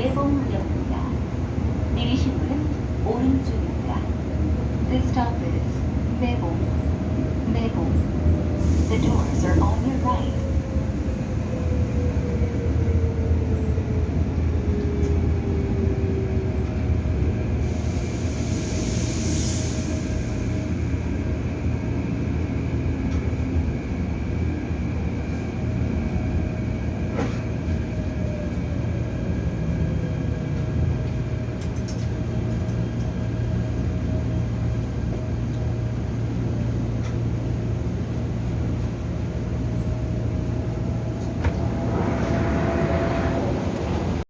매봉역입니다. 오른쪽입니다. The stop is 매봉, 매봉. The doors are on your right.